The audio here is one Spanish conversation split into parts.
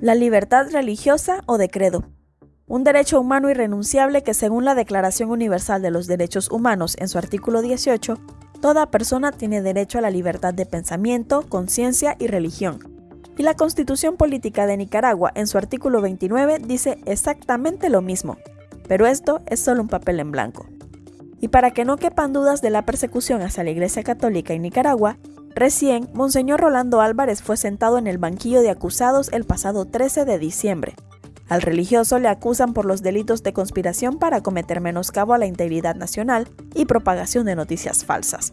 La libertad religiosa o de credo. Un derecho humano irrenunciable que según la Declaración Universal de los Derechos Humanos en su artículo 18, toda persona tiene derecho a la libertad de pensamiento, conciencia y religión. Y la Constitución Política de Nicaragua en su artículo 29 dice exactamente lo mismo, pero esto es solo un papel en blanco. Y para que no quepan dudas de la persecución hacia la Iglesia Católica en Nicaragua, Recién, Monseñor Rolando Álvarez fue sentado en el banquillo de acusados el pasado 13 de diciembre. Al religioso le acusan por los delitos de conspiración para cometer menoscabo a la integridad nacional y propagación de noticias falsas.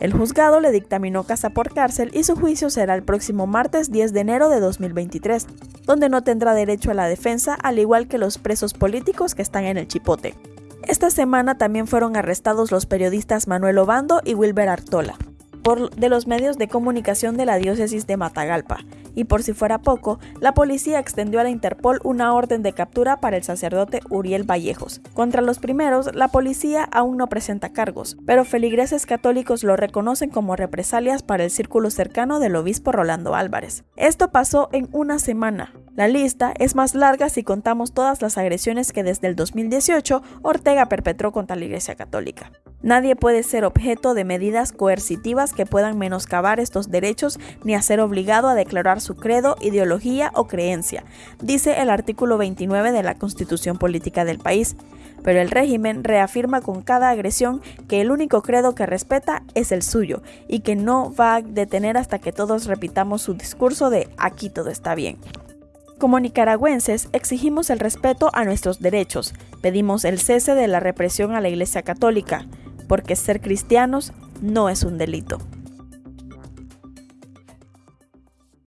El juzgado le dictaminó casa por cárcel y su juicio será el próximo martes 10 de enero de 2023, donde no tendrá derecho a la defensa al igual que los presos políticos que están en el chipote. Esta semana también fueron arrestados los periodistas Manuel Obando y Wilber Artola de los medios de comunicación de la diócesis de Matagalpa, y por si fuera poco, la policía extendió a la Interpol una orden de captura para el sacerdote Uriel Vallejos. Contra los primeros, la policía aún no presenta cargos, pero feligreses católicos lo reconocen como represalias para el círculo cercano del obispo Rolando Álvarez. Esto pasó en una semana. La lista es más larga si contamos todas las agresiones que desde el 2018 Ortega perpetró contra la Iglesia Católica. Nadie puede ser objeto de medidas coercitivas que puedan menoscabar estos derechos ni hacer obligado a declarar su credo, ideología o creencia, dice el artículo 29 de la Constitución Política del país. Pero el régimen reafirma con cada agresión que el único credo que respeta es el suyo y que no va a detener hasta que todos repitamos su discurso de aquí todo está bien. Como nicaragüenses exigimos el respeto a nuestros derechos, pedimos el cese de la represión a la Iglesia Católica, porque ser cristianos no es un delito.